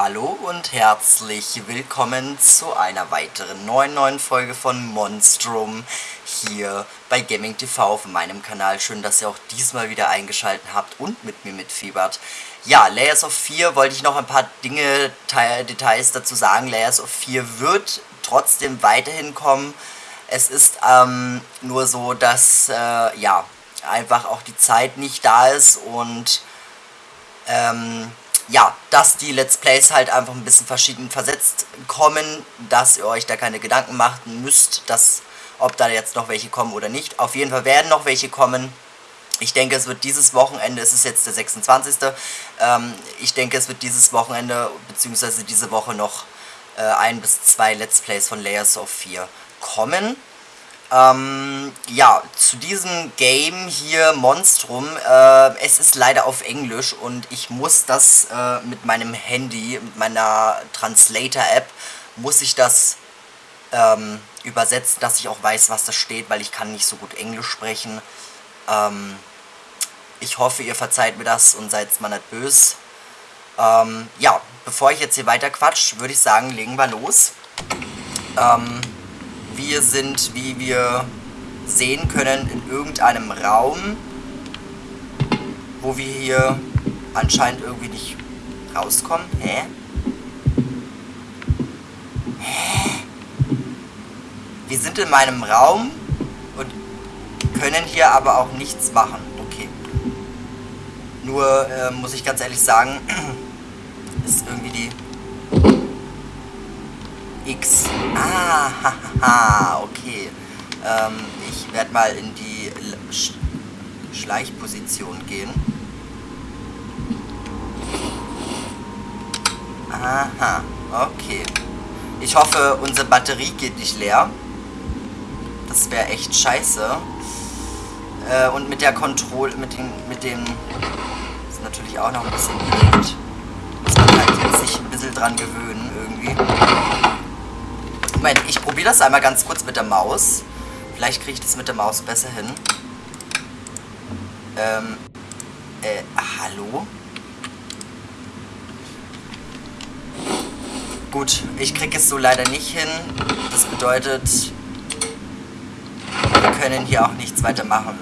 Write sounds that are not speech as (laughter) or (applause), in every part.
Hallo und herzlich willkommen zu einer weiteren neuen neuen Folge von Monstrum hier bei Gaming TV auf meinem Kanal. Schön, dass ihr auch diesmal wieder eingeschaltet habt und mit mir mitfiebert. Ja, Layers of 4 wollte ich noch ein paar Dinge, Details dazu sagen. Layers of 4 wird trotzdem weiterhin kommen. Es ist ähm, nur so, dass äh, ja einfach auch die Zeit nicht da ist und ähm, ja, dass die Let's Plays halt einfach ein bisschen verschieden versetzt kommen, dass ihr euch da keine Gedanken machen müsst, dass, ob da jetzt noch welche kommen oder nicht. Auf jeden Fall werden noch welche kommen. Ich denke, es wird dieses Wochenende, es ist jetzt der 26. Ähm, ich denke, es wird dieses Wochenende, beziehungsweise diese Woche noch äh, ein bis zwei Let's Plays von Layers of 4 kommen. Ähm, ja, zu diesem Game hier, Monstrum, äh, es ist leider auf Englisch und ich muss das äh, mit meinem Handy, mit meiner Translator-App, muss ich das ähm, übersetzen, dass ich auch weiß, was da steht, weil ich kann nicht so gut Englisch sprechen. Ähm, ich hoffe, ihr verzeiht mir das und seid mal nicht böse. Ähm, ja, bevor ich jetzt hier weiter quatsch, würde ich sagen, legen wir los. Ähm, wir sind, wie wir sehen können, in irgendeinem Raum, wo wir hier anscheinend irgendwie nicht rauskommen. Hä? Hä? Wir sind in meinem Raum und können hier aber auch nichts machen. Okay. Nur äh, muss ich ganz ehrlich sagen, (clears throat) ist irgendwie die X. Ah, haha, (laughs) okay. Ähm, ich werde mal in die Sch Schleichposition gehen. Aha, okay. Ich hoffe, unsere Batterie geht nicht leer. Das wäre echt scheiße. Äh, und mit der Kontrolle, mit den, mit dem, ist natürlich auch noch ein bisschen blöd. Muss man halt jetzt sich ein bisschen dran gewöhnen irgendwie. Moment, ich probiere das einmal ganz kurz mit der Maus. Vielleicht kriege ich das mit der Maus besser hin. Ähm, äh, hallo? Gut, ich kriege es so leider nicht hin. Das bedeutet, wir können hier auch nichts weiter machen.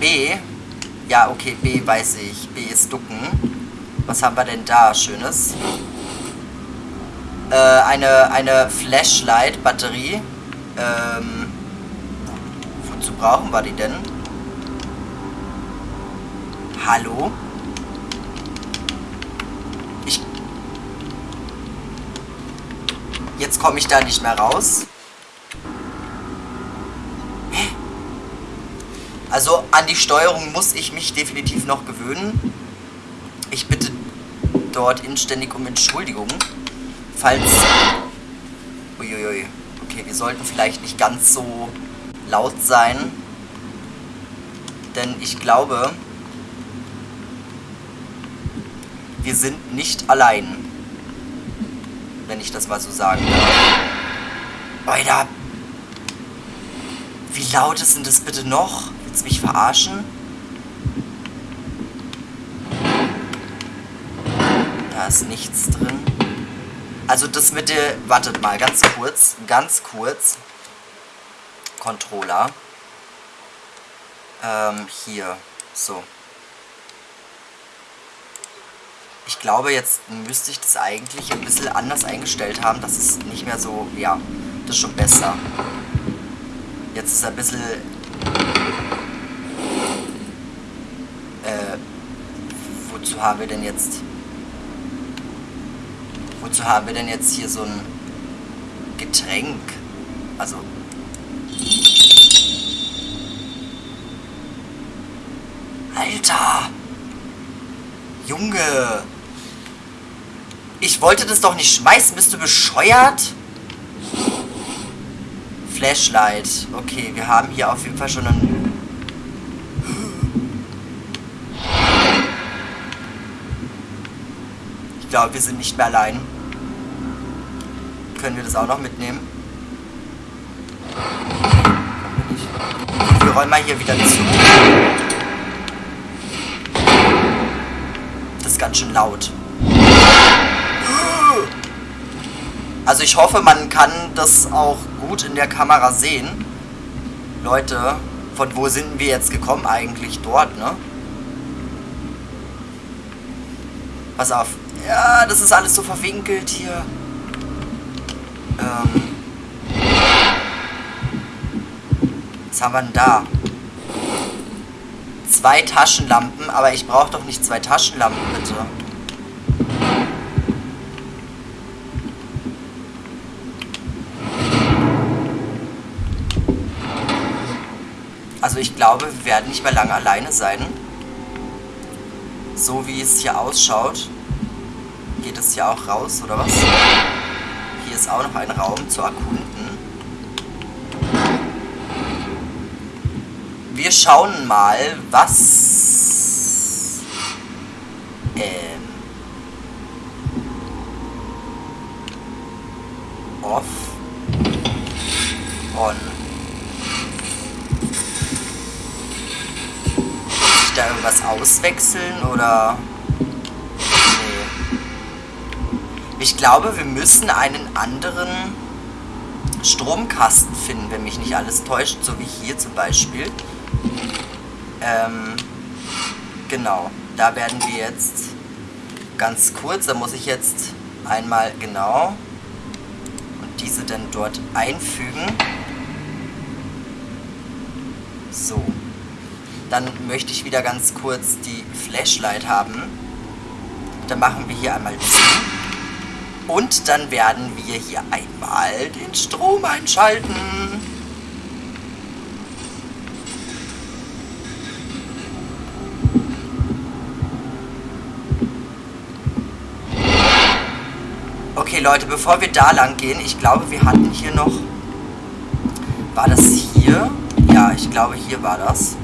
B ja, okay, B weiß ich. B ist ducken. Was haben wir denn da Schönes? Äh, eine, eine Flashlight-Batterie. Ähm, wozu brauchen wir die denn? Hallo? Ich... Jetzt komme ich da nicht mehr raus. Also an die Steuerung muss ich mich definitiv noch gewöhnen. Ich bitte dort inständig um Entschuldigung, falls... Uiuiui. Okay, wir sollten vielleicht nicht ganz so laut sein. Denn ich glaube, wir sind nicht allein. Wenn ich das mal so sagen darf. Alter. Wie laut ist denn das bitte noch? Willst du mich verarschen? Da ist nichts drin. Also das mit der... Wartet mal, ganz kurz. Ganz kurz. Controller. Ähm, hier. So. Ich glaube, jetzt müsste ich das eigentlich ein bisschen anders eingestellt haben. Das ist nicht mehr so... Ja, das ist schon besser. Jetzt ist ein bisschen wozu haben wir denn jetzt... Wozu haben wir denn jetzt hier so ein Getränk? Also... Alter! Junge! Ich wollte das doch nicht schmeißen. Bist du bescheuert? Flashlight. Okay, wir haben hier auf jeden Fall schon einen glaube, wir sind nicht mehr allein. Können wir das auch noch mitnehmen? Wir räumen mal hier wieder zu. Das ist ganz schön laut. Also ich hoffe, man kann das auch gut in der Kamera sehen. Leute, von wo sind wir jetzt gekommen eigentlich? Dort, ne? Pass auf. Ja, das ist alles so verwinkelt hier. Ähm. Was haben wir denn da? Zwei Taschenlampen, aber ich brauche doch nicht zwei Taschenlampen, bitte. Also ich glaube, wir werden nicht mehr lange alleine sein. So wie es hier ausschaut, geht es hier auch raus, oder was? Hier ist auch noch ein Raum zu erkunden. Wir schauen mal, was... Ähm... Off. On. Da irgendwas auswechseln oder... Nee. Ich glaube, wir müssen einen anderen Stromkasten finden, wenn mich nicht alles täuscht, so wie hier zum Beispiel. Ähm, genau, da werden wir jetzt ganz kurz, da muss ich jetzt einmal genau und diese dann dort einfügen. So. Dann möchte ich wieder ganz kurz die Flashlight haben. Dann machen wir hier einmal zu. Und dann werden wir hier einmal den Strom einschalten. Okay, Leute, bevor wir da lang gehen, ich glaube, wir hatten hier noch... War das hier? Ja, ich glaube, hier war das.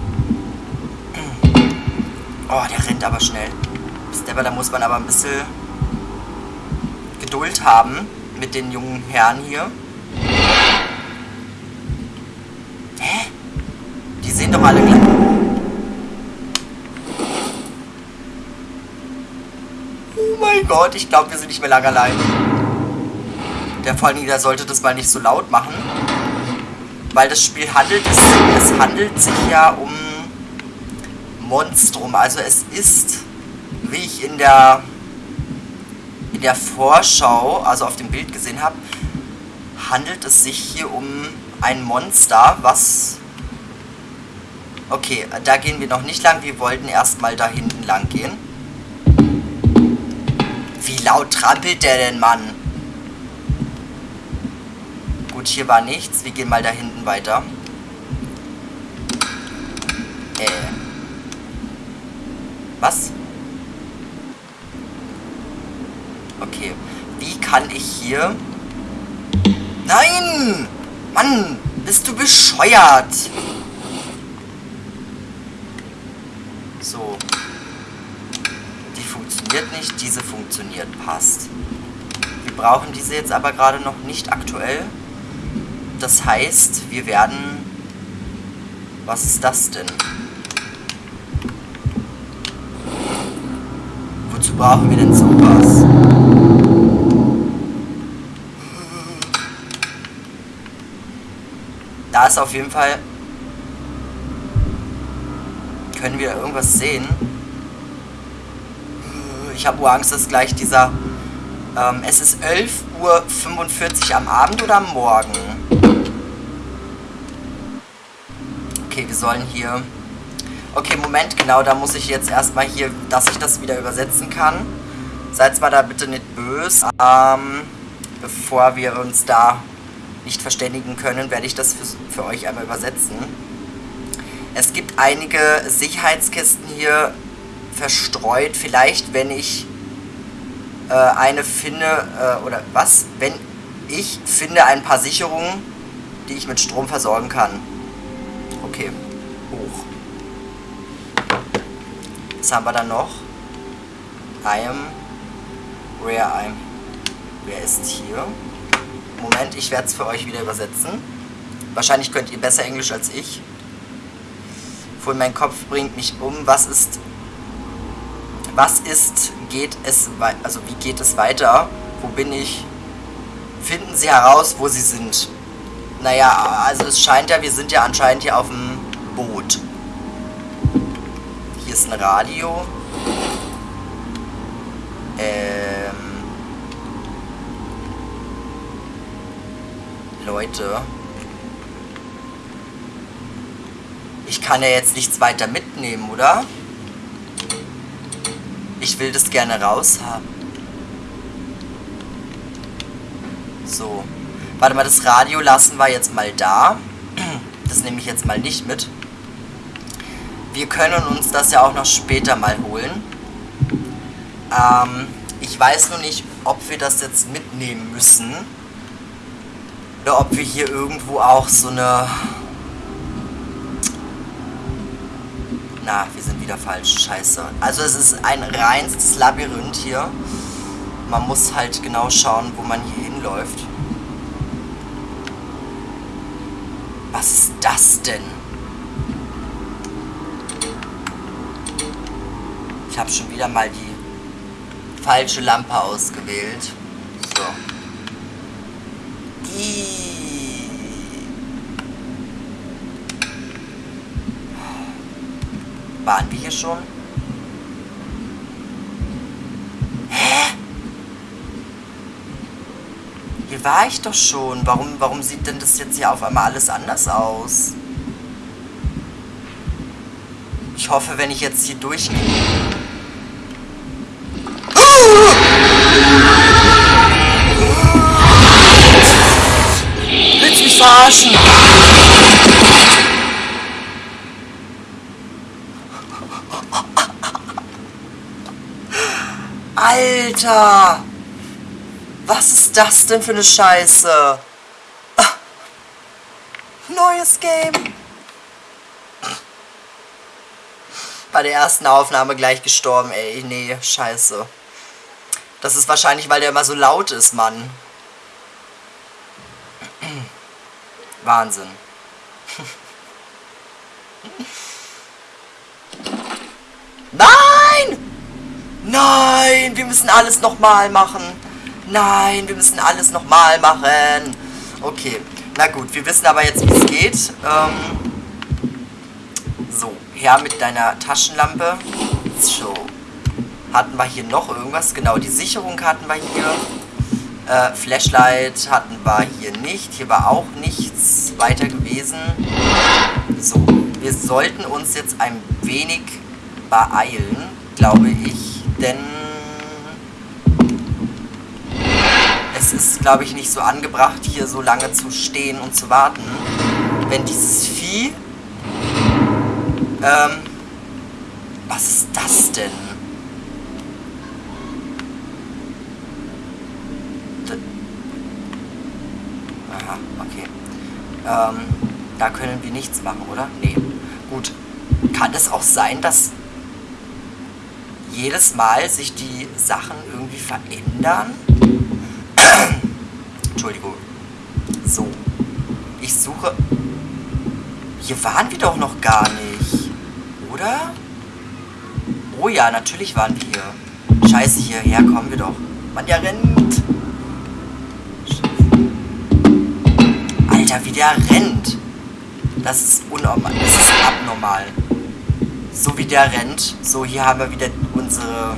Oh, der rennt aber schnell. Stepper, da muss man aber ein bisschen Geduld haben mit den jungen Herren hier. Hä? Die sehen doch alle gleich. Oh mein Gott, ich glaube, wir sind nicht mehr lange allein. Der vor der sollte das mal nicht so laut machen. Weil das Spiel handelt, es, es handelt sich ja um Monstrum. Also es ist, wie ich in der in der Vorschau, also auf dem Bild gesehen habe, handelt es sich hier um ein Monster, was... Okay, da gehen wir noch nicht lang. Wir wollten erstmal da hinten lang gehen. Wie laut trampelt der denn, Mann? Gut, hier war nichts. Wir gehen mal da hinten weiter. Was? Okay. Wie kann ich hier... Nein! Mann! Bist du bescheuert? So. Die funktioniert nicht, diese funktioniert. Passt. Wir brauchen diese jetzt aber gerade noch nicht aktuell. Das heißt, wir werden... Was ist das denn? Brauchen wir denn sowas? Da ist auf jeden Fall... Können wir irgendwas sehen? Ich habe Angst, dass gleich dieser... Ähm, es ist 11.45 Uhr am Abend oder am Morgen? Okay, wir sollen hier... Okay, Moment, genau, da muss ich jetzt erstmal hier, dass ich das wieder übersetzen kann. Seid mal da bitte nicht böse. Ähm, bevor wir uns da nicht verständigen können, werde ich das für, für euch einmal übersetzen. Es gibt einige Sicherheitskisten hier verstreut. Vielleicht, wenn ich äh, eine finde, äh, oder was? Wenn ich finde ein paar Sicherungen, die ich mit Strom versorgen kann. Okay, Haben wir dann noch? I am where I'm. Wer ist hier? Moment, ich werde es für euch wieder übersetzen. Wahrscheinlich könnt ihr besser Englisch als ich. Obwohl mein Kopf bringt mich um. Was ist... Was ist... Geht es... Also wie geht es weiter? Wo bin ich? Finden Sie heraus, wo Sie sind. Naja, also es scheint ja, wir sind ja anscheinend hier auf dem Boot. Ist ein Radio. Ähm... Leute. Ich kann ja jetzt nichts weiter mitnehmen, oder? Ich will das gerne raushaben. So. Warte mal, das Radio lassen wir jetzt mal da. Das nehme ich jetzt mal nicht mit. Wir können uns das ja auch noch später mal holen. Ähm, ich weiß nur nicht, ob wir das jetzt mitnehmen müssen. Oder ob wir hier irgendwo auch so eine... Na, wir sind wieder falsch. Scheiße. Also es ist ein reinstes Labyrinth hier. Man muss halt genau schauen, wo man hier hinläuft. Was ist das denn? Ich habe schon wieder mal die falsche Lampe ausgewählt. So. Die. Waren wir hier schon? Hä? Hier war ich doch schon. Warum, warum sieht denn das jetzt hier auf einmal alles anders aus? Ich hoffe, wenn ich jetzt hier durchgehe... verarschen? Alter! Was ist das denn für eine Scheiße? Neues Game! Bei der ersten Aufnahme gleich gestorben, ey. Nee, scheiße. Das ist wahrscheinlich, weil der immer so laut ist, Mann. Wahnsinn. (laughs) Nein! Nein, wir müssen alles nochmal machen. Nein, wir müssen alles nochmal machen. Okay, na gut, wir wissen aber jetzt, wie es geht. Ähm, so, her mit deiner Taschenlampe. So, hatten wir hier noch irgendwas? Genau, die Sicherung hatten wir hier. Äh, Flashlight hatten wir hier nicht. Hier war auch nichts weiter gewesen. So, wir sollten uns jetzt ein wenig beeilen, glaube ich. Denn es ist, glaube ich, nicht so angebracht, hier so lange zu stehen und zu warten. Wenn dieses Vieh... Ähm... Was ist das denn? Aha, okay. Ähm, da können wir nichts machen, oder? Nee. Gut. Kann es auch sein, dass jedes Mal sich die Sachen irgendwie verändern? (clears throat) Entschuldigung. So. Ich suche... Hier waren wir doch noch gar nicht. Oder? Oh ja, natürlich waren wir hier. Scheiße, hierher kommen wir doch. Mann, der rennt. Alter, wie der rennt. Das ist unnormal. Das ist abnormal. So wie der rennt. So, hier haben wir wieder unsere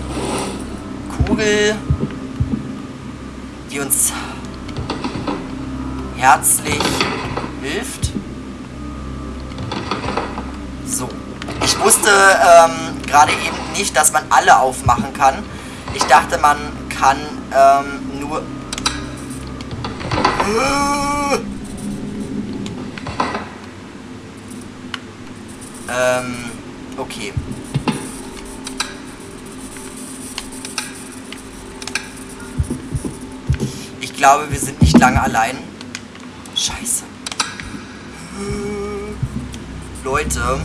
Kugel, die uns herzlich hilft. So. Ich wusste ähm, gerade eben nicht, dass man alle aufmachen kann. Ich dachte, man kann ähm, nur... Ähm, okay. Ich glaube, wir sind nicht lange allein. Scheiße. Leute.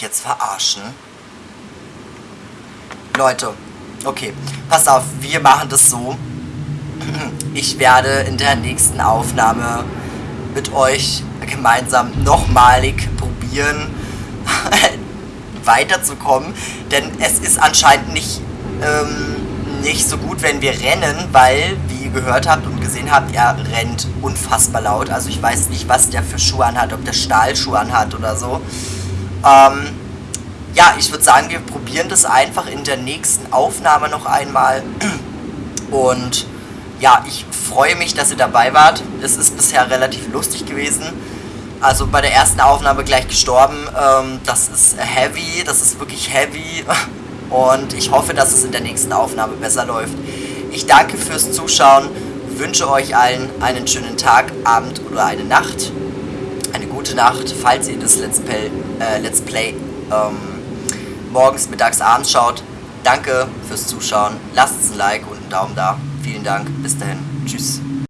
Mich jetzt verarschen? Leute, okay, pass auf, wir machen das so. (clears throat) Ich werde in der nächsten Aufnahme mit euch gemeinsam nochmalig probieren, (laughs) weiterzukommen. Denn es ist anscheinend nicht, ähm, nicht so gut, wenn wir rennen, weil, wie ihr gehört habt und gesehen habt, er rennt unfassbar laut. Also ich weiß nicht, was der für Schuhe anhat, ob der Stahlschuhe anhat oder so. Ähm, ja, ich würde sagen, wir probieren das einfach in der nächsten Aufnahme noch einmal. (clears throat) Und ja, ich freue mich, dass ihr dabei wart. Es ist bisher relativ lustig gewesen. Also bei der ersten Aufnahme gleich gestorben. Ähm, das ist heavy, das ist wirklich heavy. (laughs) Und ich hoffe, dass es in der nächsten Aufnahme besser läuft. Ich danke fürs Zuschauen, wünsche euch allen einen schönen Tag, Abend oder eine Nacht. Gute Nacht, falls ihr das Let's Play, äh, Let's Play ähm, morgens, mittags, abends schaut. Danke fürs Zuschauen. Lasst ein Like und einen Daumen da. Vielen Dank. Bis dahin. Tschüss.